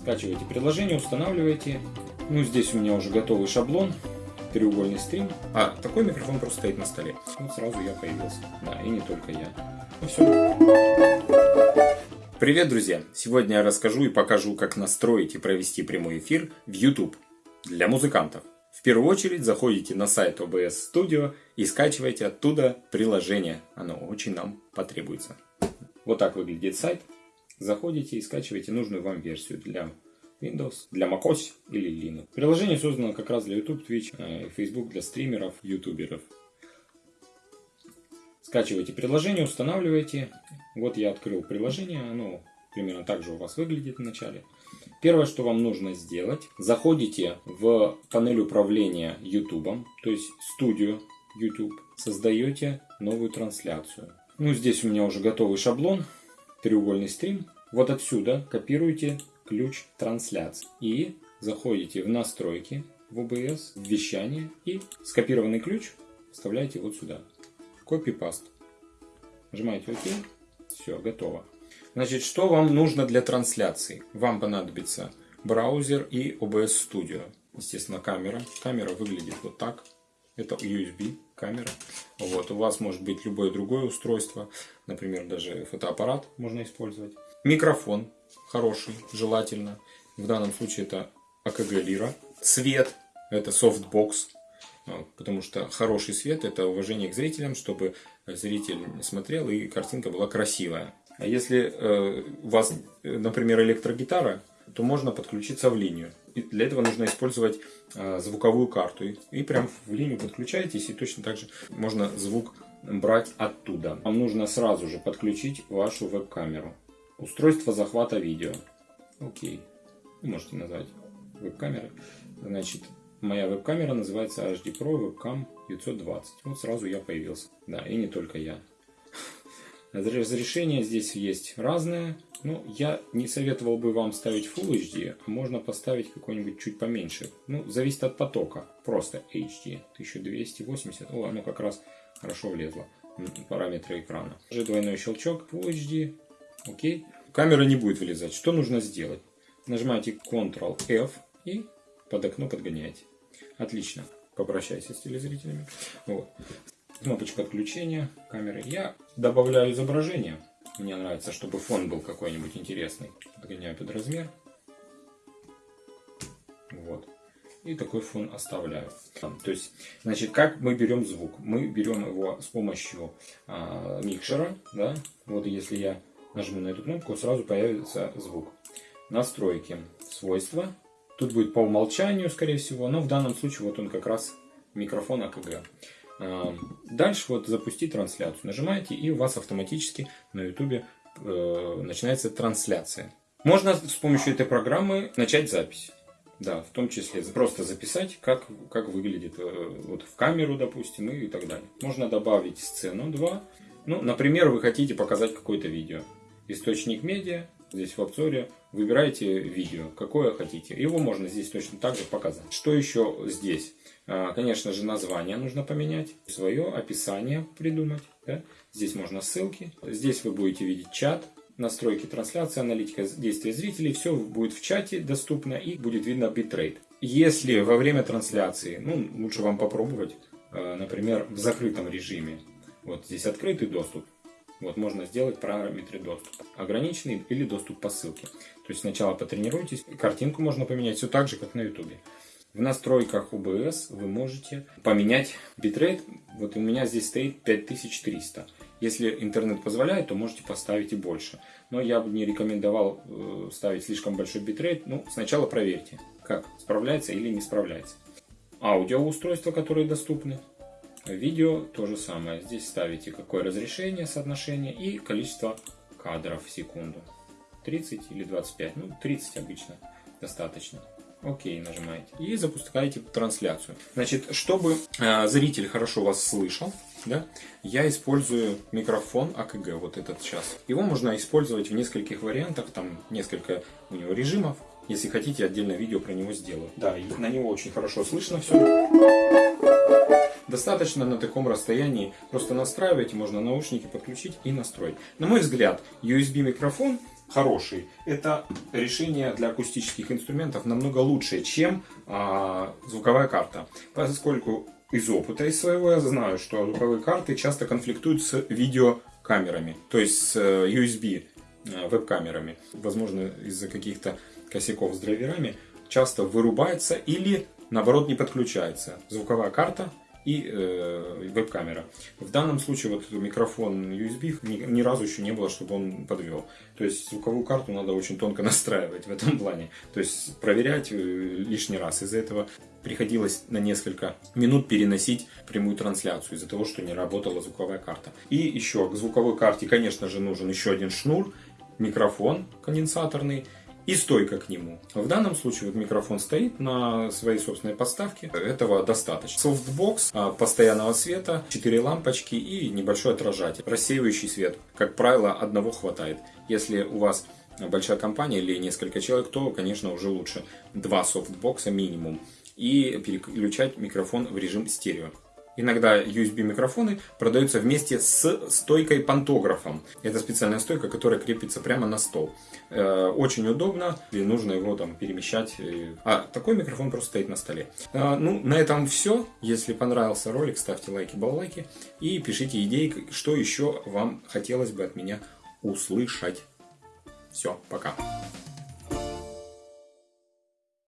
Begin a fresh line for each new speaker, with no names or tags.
Скачиваете приложение, устанавливаете. Ну, здесь у меня уже готовый шаблон, треугольный стрим. А такой микрофон просто стоит на столе. Вот сразу я появился. Да, и не только я. Ну все. Привет, друзья! Сегодня я расскажу и покажу, как настроить и провести прямой эфир в YouTube для музыкантов. В первую очередь заходите на сайт OBS Studio и скачивайте оттуда приложение. Оно очень нам потребуется. Вот так выглядит сайт. Заходите и скачиваете нужную вам версию для Windows, для macOS или Linux. Приложение создано как раз для YouTube, Twitch, э, Facebook для стримеров, ютуберов. Скачивайте приложение, устанавливайте. Вот я открыл приложение, оно примерно так же у вас выглядит вначале. Первое, что вам нужно сделать, заходите в панель управления YouTube, то есть студию YouTube, создаете новую трансляцию. Ну, здесь у меня уже готовый шаблон, треугольный стрим. Вот отсюда копируете ключ трансляции и заходите в настройки в OBS, в вещание и скопированный ключ вставляете вот сюда. Копи-паст. Нажимаете ОК. Все, готово. Значит, что вам нужно для трансляции? Вам понадобится браузер и OBS Studio. Естественно, камера. Камера выглядит вот так. Это USB камера. Вот, у вас может быть любое другое устройство. Например, даже фотоаппарат можно использовать. Микрофон хороший, желательно. В данном случае это AKG Lyra. Свет это софтбокс. Потому что хороший свет это уважение к зрителям, чтобы зритель смотрел и картинка была красивая. А если э, у вас, например, электрогитара, то можно подключиться в линию. Для этого нужно использовать э, звуковую карту. И, и прям в линию подключаетесь, и точно так же можно звук брать оттуда. Вам нужно сразу же подключить вашу веб-камеру. Устройство захвата видео. Окей. Вы можете назвать веб-камерой. Значит, моя веб-камера называется HD Pro Webcam 920. Вот сразу я появился. Да, и не только я. Разрешение здесь есть разное. Но я не советовал бы вам ставить Full HD, а можно поставить какой-нибудь чуть поменьше. Ну, зависит от потока. Просто HD. 1280. О, оно как раз хорошо влезло. Параметры экрана. Уже двойной щелчок. Full HD. Окей. Камера не будет вылезать. Что нужно сделать? Нажимаете Ctrl-F и под окно подгоняете. Отлично. Попрощайся с телезрителями. Вот. Кнопочка отключения камеры. Я добавляю изображение. Мне нравится, чтобы фон был какой-нибудь интересный. Подгоняю под размер. Вот. И такой фон оставляю. То есть, значит, как мы берем звук? Мы берем его с помощью а, микшера. Да? Вот если я нажму на эту кнопку, сразу появится звук. Настройки, свойства. Тут будет по умолчанию, скорее всего, но в данном случае вот он как раз микрофон АКГ. Дальше вот запустить трансляцию. Нажимаете и у вас автоматически на YouTube э, начинается трансляция. Можно с помощью этой программы начать запись. Да, в том числе просто записать, как, как выглядит э, вот в камеру, допустим, и так далее. Можно добавить сцену 2. Ну, например, вы хотите показать какое-то видео. Источник медиа, здесь в обзоре выбираете видео, какое хотите. Его можно здесь точно так же показать. Что еще здесь? А, конечно же, название нужно поменять, свое описание придумать. Да? Здесь можно ссылки. Здесь вы будете видеть чат, настройки трансляции, аналитика действия зрителей. Все будет в чате доступно и будет видно битрейт. Если во время трансляции, ну, лучше вам попробовать, а, например, в закрытом режиме. Вот здесь открытый доступ. Вот можно сделать параметры доступа. Ограниченный или доступ по ссылке. То есть сначала потренируйтесь. Картинку можно поменять все так же, как на YouTube. В настройках OBS вы можете поменять битрейт. Вот у меня здесь стоит 5300. Если интернет позволяет, то можете поставить и больше. Но я бы не рекомендовал э, ставить слишком большой битрейт. Ну, сначала проверьте, как справляется или не справляется. Аудиоустройства, которые доступны. Видео то же самое. Здесь ставите какое разрешение, соотношение и количество кадров в секунду. 30 или 25. Ну, 30 обычно достаточно. Окей, нажимаете. И запускаете трансляцию. Значит, чтобы э, зритель хорошо вас слышал, да, я использую микрофон АКГ, вот этот сейчас. Его можно использовать в нескольких вариантах, там несколько у него режимов. Если хотите, отдельное видео про него сделаю. Да, и на него очень хорошо слышно все. Достаточно на таком расстоянии просто настраивать, можно наушники подключить и настроить. На мой взгляд, USB микрофон хороший. Это решение для акустических инструментов намного лучше, чем а, звуковая карта. Поскольку из опыта из своего я знаю, что звуковые карты часто конфликтуют с видеокамерами, то есть с э, USB э, веб-камерами. Возможно, из-за каких-то косяков с драйверами часто вырубается или наоборот не подключается звуковая карта и э, веб-камера. В данном случае вот микрофон USB ни, ни разу еще не было, чтобы он подвел. То есть звуковую карту надо очень тонко настраивать в этом плане. То есть проверять э, лишний раз. Из-за этого приходилось на несколько минут переносить прямую трансляцию из-за того, что не работала звуковая карта. И еще к звуковой карте, конечно же, нужен еще один шнур, микрофон конденсаторный и стойка к нему. В данном случае вот микрофон стоит на своей собственной подставке. Этого достаточно. Софтбокс а, постоянного света, 4 лампочки и небольшой отражатель. Рассеивающий свет. Как правило, одного хватает. Если у вас большая компания или несколько человек, то, конечно, уже лучше два софтбокса минимум. И переключать микрофон в режим стерео. Иногда USB микрофоны продаются вместе с стойкой пантографом. Это специальная стойка, которая крепится прямо на стол. Э, очень удобно, и нужно его там перемещать. А такой микрофон просто стоит на столе. Э, ну, на этом все. Если понравился ролик, ставьте лайки, баллайки и пишите идеи, что еще вам хотелось бы от меня услышать. Все, пока.